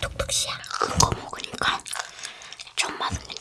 뚝뚝시야. 큰거 먹으니까 좀 맛없는